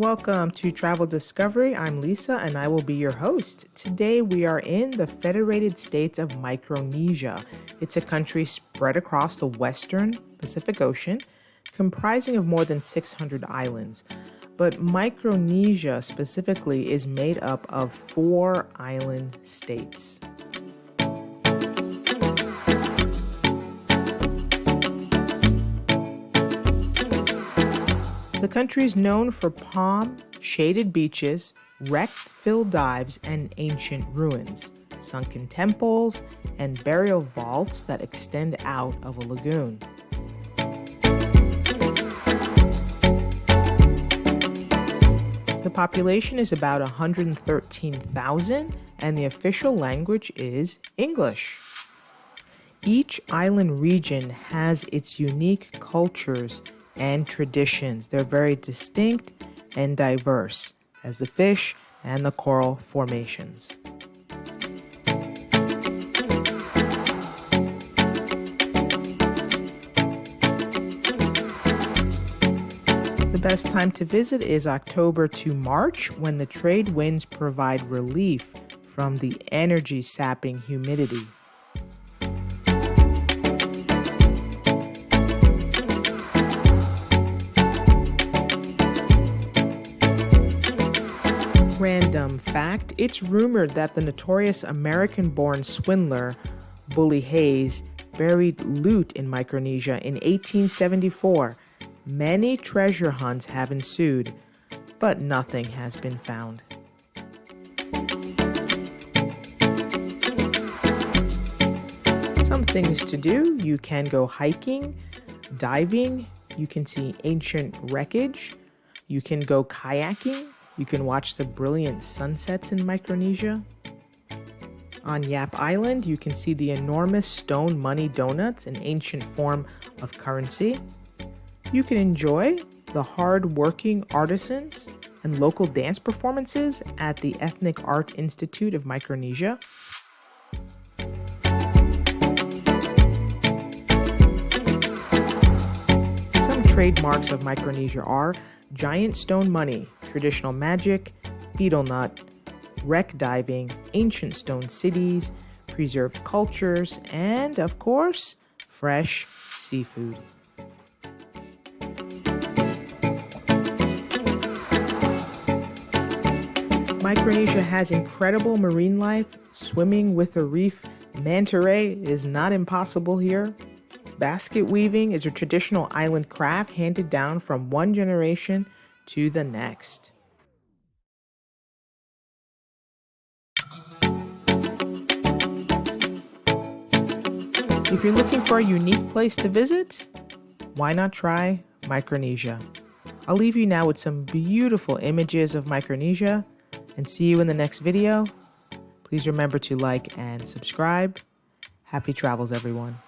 Welcome to Travel Discovery. I'm Lisa and I will be your host. Today we are in the Federated States of Micronesia. It's a country spread across the western Pacific Ocean, comprising of more than 600 islands. But Micronesia specifically is made up of four island states. The country is known for palm shaded beaches, wrecked fill dives, and ancient ruins, sunken temples, and burial vaults that extend out of a lagoon. The population is about 113,000, and the official language is English. Each island region has its unique cultures and traditions. They're very distinct and diverse as the fish and the coral formations. The best time to visit is October to March when the trade winds provide relief from the energy sapping humidity. Random fact it's rumored that the notorious American born swindler, Bully Hayes, buried loot in Micronesia in 1874. Many treasure hunts have ensued, but nothing has been found. Some things to do you can go hiking, diving, you can see ancient wreckage, you can go kayaking, you can watch the brilliant sunsets in Micronesia. On Yap Island, you can see the enormous stone money donuts, an ancient form of currency. You can enjoy the hard-working artisans and local dance performances at the Ethnic Art Institute of Micronesia. Some trademarks of Micronesia are giant stone money, traditional magic, betel nut, wreck diving, ancient stone cities, preserved cultures, and of course, fresh seafood. Micronesia has incredible marine life. Swimming with a reef manta ray is not impossible here. Basket weaving is a traditional island craft handed down from one generation to the next. If you're looking for a unique place to visit, why not try Micronesia? I'll leave you now with some beautiful images of Micronesia and see you in the next video. Please remember to like and subscribe. Happy travels, everyone.